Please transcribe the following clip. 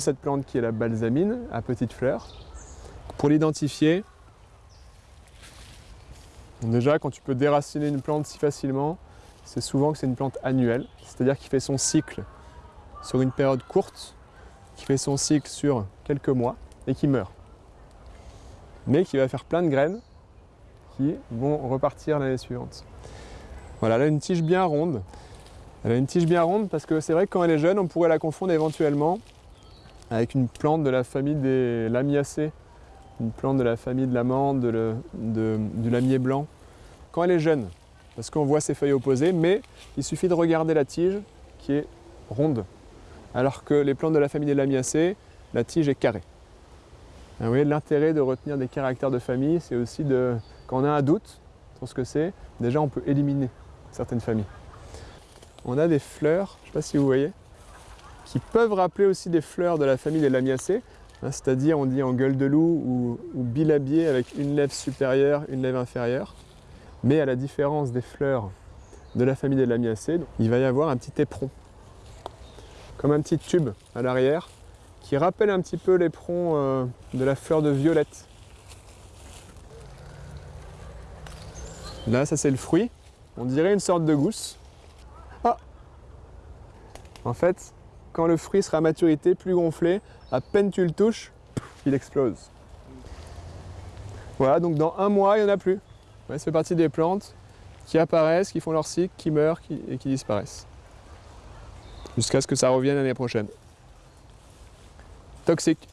Cette plante qui est la balsamine à petites fleurs. Pour l'identifier, déjà quand tu peux déraciner une plante si facilement, c'est souvent que c'est une plante annuelle, c'est-à-dire qui fait son cycle sur une période courte, qui fait son cycle sur quelques mois et qui meurt. Mais qui va faire plein de graines qui vont repartir l'année suivante. Voilà, elle a une tige bien ronde. Elle a une tige bien ronde parce que c'est vrai que quand elle est jeune, on pourrait la confondre éventuellement avec une plante de la famille des lamiacées, une plante de la famille de l'amande, du lamier blanc. Quand elle est jeune, parce qu'on voit ses feuilles opposées, mais il suffit de regarder la tige qui est ronde, alors que les plantes de la famille des lamiacées, la tige est carrée. vous voyez, l'intérêt de retenir des caractères de famille, c'est aussi de, quand on a un doute sur ce que c'est, déjà on peut éliminer certaines familles. On a des fleurs, je ne sais pas si vous voyez, qui peuvent rappeler aussi des fleurs de la famille des lamiacées, hein, c'est-à-dire on dit en gueule de loup ou, ou bilabier avec une lèvre supérieure, une lèvre inférieure. Mais à la différence des fleurs de la famille des lamiacées, il va y avoir un petit éperon, comme un petit tube à l'arrière, qui rappelle un petit peu l'éperon euh, de la fleur de violette. Là, ça c'est le fruit. On dirait une sorte de gousse. Ah En fait, quand le fruit sera à maturité, plus gonflé, à peine tu le touches, il explose. Voilà, donc dans un mois, il n'y en a plus. ça fait partie des plantes qui apparaissent, qui font leur cycle, qui meurent et qui disparaissent. Jusqu'à ce que ça revienne l'année prochaine. Toxique.